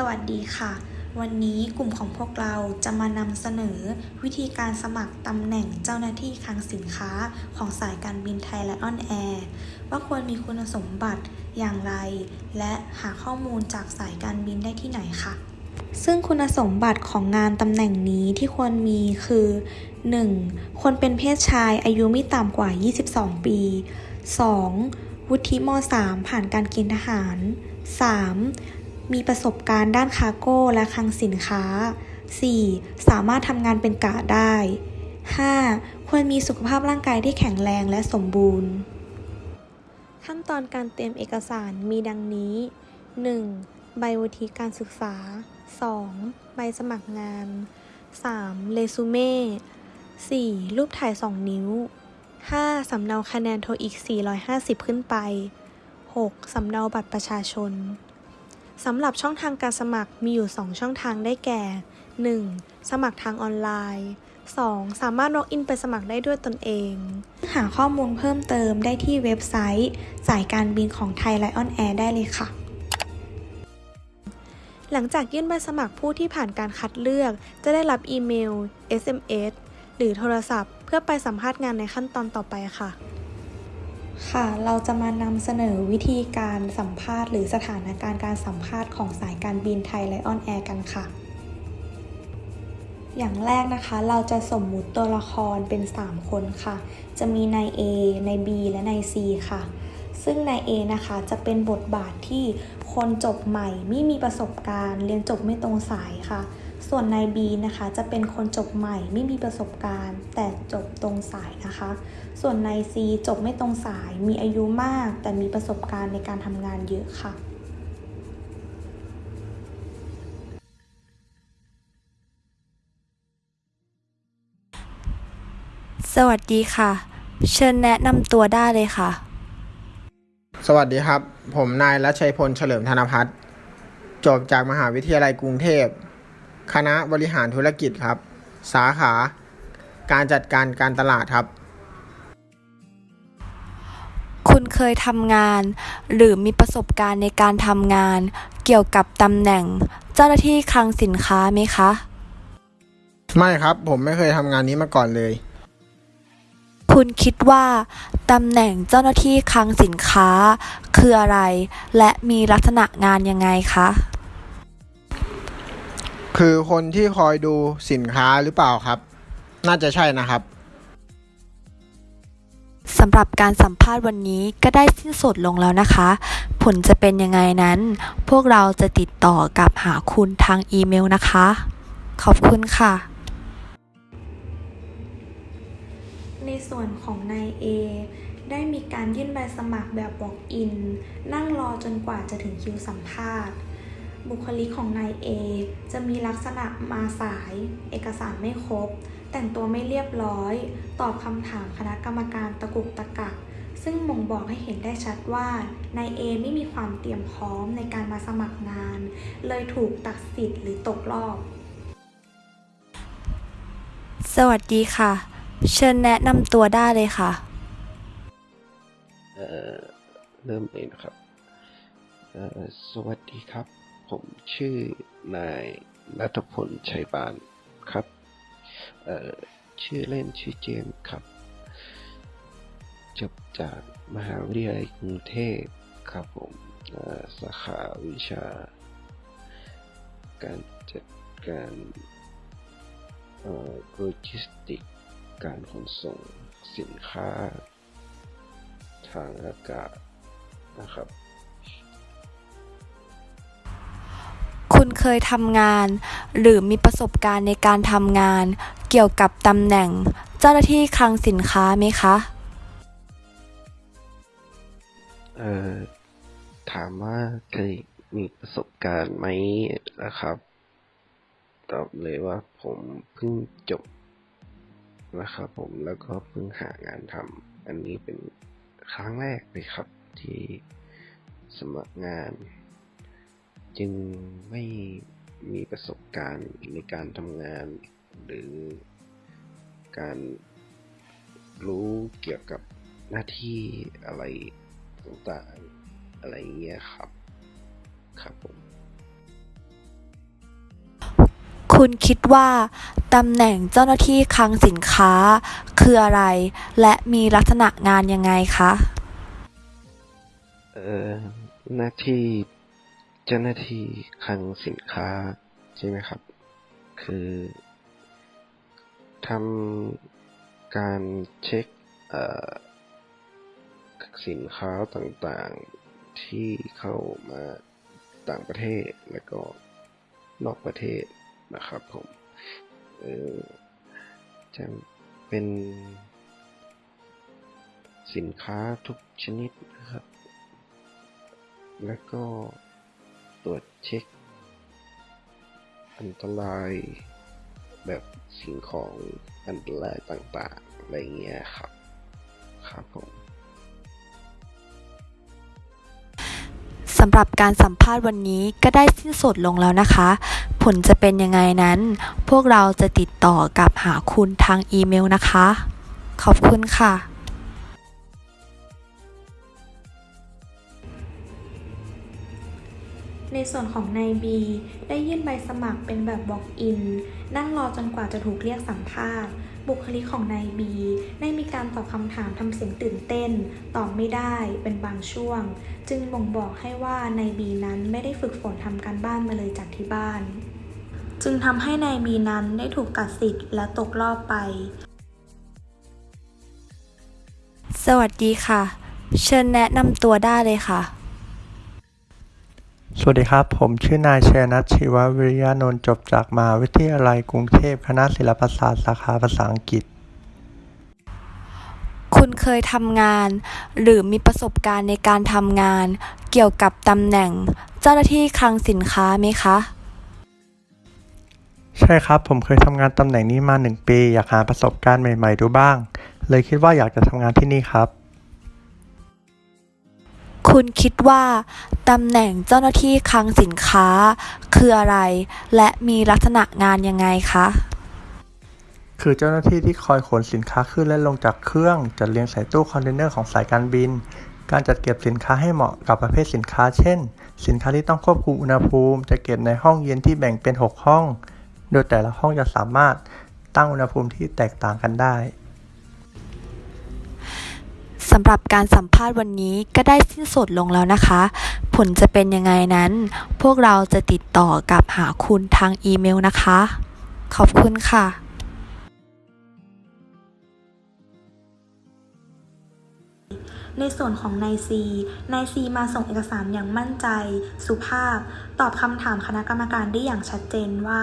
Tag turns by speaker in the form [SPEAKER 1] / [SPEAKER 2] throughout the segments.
[SPEAKER 1] สวัสดีค่ะ วันนี้กลุ่มของพวกเราจะมานำเสนอ วิธีการสมัครตำแหน่งเจ้าหน้าที่คลังสินค้าของสายการบินไทยและออนแอร์ว่าควรมีคุณสมบัติอย่างไร และหาข้อมูลจากสายการบินได้ที่ไหนค่ะ ซึ่งคุณสมบัติของงานตำแหน่งนี้ที่ควรมีคือ 1. คนเป็นเพศชายอายุไม่ต่ำกว่า 22 ปี 2. วุฒิม .3 ผ่านการเกณฑ์ทหาร 3. มีประสบการณ์ด้านคาร์โก้และคลังสินค้า 4. สามารถทำงานเป็นกะได้ 5. ควรมีสุขภาพร่างกายที่แข็งแรงและสมบูรณ์ ขั้นตอนการเตรียมเอกสารมีดังนี้ 1. ใบวุฒิการศึกษา 2. ใบสมัครงาน 3. เรซูเม่ 4. รูปถ่าย 2 นิ้ว 5. สำเนาคะแนน TOEIC 450 ขึ้นไป 6. สำเนาบัตรประชาชน สำหรับช่องทางการสมัครมีอยู่ 2 ช่องทางได้แก่ 1. สมัครทางออนไลน์ 2. สามารถ walk-in ไปสมัครได้ด้วยตนเอง หาข้อมูลเพิ่มเติมได้ที่เว็บไซต์สายการบินของไทยไลออนแอร์ได้เลยค่ะ หลังจากยื่นใบสมัครผู้ที่ผ่านการคัดเลือก จะได้รับอีเมล SMS หรือโทรศัพท์ เพื่อไปสัมภาษณ์งานในขั้นตอนต่อไปค่ะ ค่ะ เราจะมานำเสนอวิธีการสัมภาษณ์ หรือสถานการณ์การสัมภาษณ์ของสายการบินไทยไลออนแอร์กันค่ะ อย่างแรกนะคะ เราจะสมมุติตัวละครเป็น 3 คนค่ะ จะมีนาย A นาย B และนาย C ค่ะ ซึ่งนาย A นะคะจะเป็นบทบาทที่คนจบใหม่ไม่มีประสบการณ์ เรียนจบไม่ตรงสายค่ะ ส่วนนาย B นะคะจะเป็นคนจบใหม่ไม่มีประสบการณ์ แต่จบตรงสายนะคะ ส่วนนาย C จบไม่ตรงสายมีอายุมาก แต่มีประสบการณ์ในการทำงานเยอะค่ะ
[SPEAKER 2] สวัสดีค่ะ เชิญแนะนำตัวได้เลยค่ะ
[SPEAKER 3] สวัสดีครับ ผมนายรัชชัยพลเฉลิมธนพัฒน์จบจากมหาวิทยาลัยกรุงเทพ คณะบริหารธุรกิจครับ สาขา การจัดการการตลาดครับ
[SPEAKER 2] คุณเคยทำงาน หรือมีประสบการณ์ในการทำงาน เกี่ยวกับตำแหน่ง เจ้าหน้าที่คลังสินค้าไหมคะ
[SPEAKER 3] ไม่ครับ ผมไม่เคยทำงานนี้มาก่อนเลย
[SPEAKER 2] คุณคิดว่าตำแหน่งเจ้าหน้าที่คลังสินค้า คืออะไร และมีลักษณะงานยังไงคะ
[SPEAKER 3] คือคนที่คอยดูสินค้าหรือเปล่าครับ น่าจะใช่นะครับ
[SPEAKER 2] สำหรับการสัมภาษณ์วันนี้ก็ได้สิ้นสุดลงแล้วนะคะ ผลจะเป็นยังไงนั้น พวกเราจะติดต่อกับหาคุณทางอีเมลนะคะ ขอบคุณค่ะ
[SPEAKER 1] ในส่วนของนาย A ได้มีการยื่นใบสมัครแบบ walk-in นั่งรอจนกว่าจะถึงคิวสัมภาษณ์ บุคลิกของนาย A จะมีลักษณะมาสาย เอกสารไม่ครบ แต่งตัวไม่เรียบร้อย ตอบคำถามคณะกรรมการตะกุกตะกัก ซึ่งบ่งบอกให้เห็นได้ชัดว่านาย A ไม่มีความเตรียมพร้อมในการมาสมัครงาน เลยถูกตัดสิทธิ์หรือตกรอบ
[SPEAKER 2] สวัสดีค่ะ เชิญแนะนำตัวได้เลยค่ะ
[SPEAKER 4] เอ่อ เริ่มเลยนะครับ เอ่อ สวัสดีครับ ผมชื่อนายนัทพลชัยบานครับ เอ่อ ชื่อเล่นชื่อเจมครับ จบจากมหาวิทยาลัยกรุงเทพครับผมสาขาวิชา การจัดการโลจิสติก การขนส่งสินค้า ทางอากาศนะครับ
[SPEAKER 2] ยทำงาน หรือมีประสบการณ์ในการทำงาน เกี่ยวกับตำแหน่ง เจ้าหน้าที่คลังสินค้าไหมคะ
[SPEAKER 4] เอ่อ ถามว่าเคยมีประสบการณ์ไหมนะครับ ตอบเลยว่าผมเพิ่งจบนะครับผมแล้วก็เพิ่งหางานทำอันนี้เป็นครั้งแรกเลยครับที่สมัครงาน จึงไม่มีประสบการณ์ในการทำงาน หรือการรู้เกี่ยวกับหน้าที่อะไรต่างๆอะไรเงี้ยครับ ครับผม
[SPEAKER 2] คุณคิดว่าตำแหน่งเจ้าหน้าที่คลังสินค้าคืออะไร และมีลักษณะงานยังไงคะ
[SPEAKER 4] เอ่อหน้าที่ เจ้าหน้าที่คลังสินค้าใช่ไหมครับ คือทำการเช็คสินค้าต่างๆที่เข้ามาต่างประเทศแล้วก็นอกประเทศนะครับผมจะเป็นสินค้าทุกชนิดนะครับ แล้วก็ ตรวจเช็ค อันตรายแบบสิ่งของอันตรายต่างๆ อะไรเงี้ยครับ ครับผม
[SPEAKER 2] สำหรับการสัมภาษณ์วันนี้ก็ได้สิ้นสุดลงแล้วนะคะ ผลจะเป็นยังไงนั้น พวกเราจะติดต่อกับหาคุณทางอีเมลนะคะ ขอบคุณค่ะ
[SPEAKER 1] ในส่วนของนายบีได้ยื่นใบสมัครเป็นแบบ Walk-in นั่งรอจนกว่าจะถูกเรียกสัมภาษณ์ บุคลิกของนายบีได้มีการตอบคำถามทำเสียงตื่นเต้น ตอบไม่ได้เป็นบางช่วง จึงบ่งบอกให้ว่านายบีนั้นไม่ได้ฝึกฝนทำการบ้านมาเลยจากที่บ้าน จึงทำให้นายบีนั้นได้ถูกตัดสิทธิ์และตกรอบไป
[SPEAKER 2] สวัสดีค่ะ เชิญแนะนำตัวได้เลยค่ะ
[SPEAKER 5] สวัสดีครับ ผมชื่อนายชัยนัทชีววิริยานนท์จบจากมหาวิทยาลัยกรุงเทพคณะศิลปศาสตร์สาขาภาษาอังกฤษ
[SPEAKER 2] คุณเคยทำงาน หรือมีประสบการณ์ในการทำงาน เกี่ยวกับตำแหน่ง เจ้าหน้าที่คลังสินค้าไหมคะ
[SPEAKER 5] ใช่ครับ ผมเคยทำงานตำแหน่งนี้มาหนึ่งปี อยากหาประสบการณ์ใหม่ ๆ ดูบ้าง เลยคิดว่าอยากจะทำงานที่นี่ครับ
[SPEAKER 2] คุณคิดว่าตำแหน่งเจ้าหน้าที่คลังสินค้าคืออะไร และมีลักษณะงานยังไงคะ
[SPEAKER 5] คือเจ้าหน้าที่ที่คอยขนสินค้าขึ้นและลงจากเครื่องจัดเรียงใส่ตู้คอนเทนเนอร์ของสายการบิน การจัดเก็บสินค้าให้เหมาะกับประเภทสินค้า เช่น สินค้าที่ต้องควบคุมอุณหภูมิจะเก็บในห้องเย็นที่แบ่งเป็น 6 ห้อง โดยแต่ละห้องจะสามารถตั้งอุณหภูมิที่แตกต่างกันได้
[SPEAKER 2] สำหรับการสัมภาษณ์วันนี้ก็ได้สิ้นสุดลงแล้วนะคะ ผลจะเป็นยังไงนั้น พวกเราจะติดต่อกับหาคุณทางอีเมลนะคะ ขอบคุณค่ะ
[SPEAKER 1] ในส่วนของนายซีนายซีมาส่งเอกสารอย่างมั่นใจ สุภาพ ตอบคำถามคณะกรรมการได้อย่างชัดเจนว่า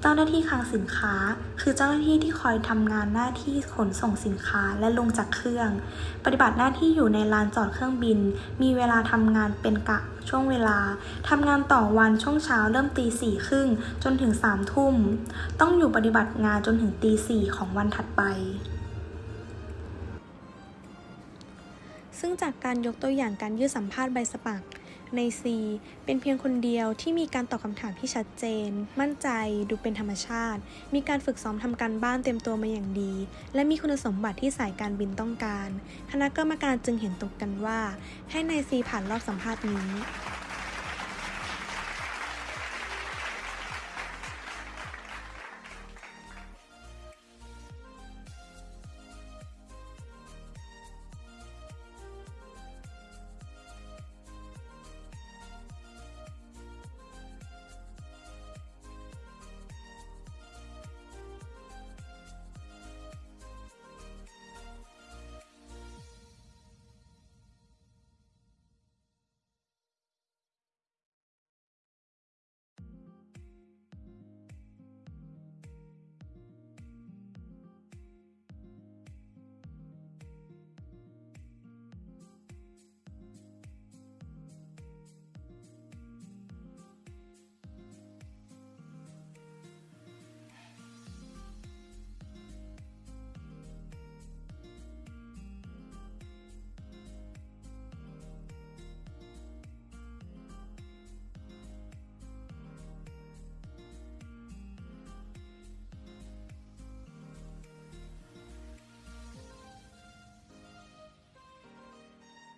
[SPEAKER 1] เจ้าหน้าที่คลังสินค้า คือเจ้าหน้าที่ที่คอยทำงานหน้าที่ขนส่งสินค้าและลงจากเครื่อง ปฏิบัติหน้าที่อยู่ในลานจอดเครื่องบิน มีเวลาทำงานเป็นกะช่วงเวลา ทำงานต่อวันช่วงเช้าเริ่มตีสี่ครึ่งจนถึงสามทุ่ม ต้องอยู่ปฏิบัติงานจนถึงตีสี่ของวันถัดไป ซึ่งจากการยกตัวอย่างการยื่นสัมภาษณ์ใบสมัคร ใน C เป็นเพียงคนเดียวที่มีการตอบคำถามที่ชัดเจน มั่นใจ ดูเป็นธรรมชาติ มีการฝึกซ้อมทำการบ้านเต็มตัวมาอย่างดี และมีคุณสมบัติที่สายการบินต้องการ คณะกรรมการจึงเห็นตรงกันว่า ให้ใน C ผ่านรอบสัมภาษณ์นี้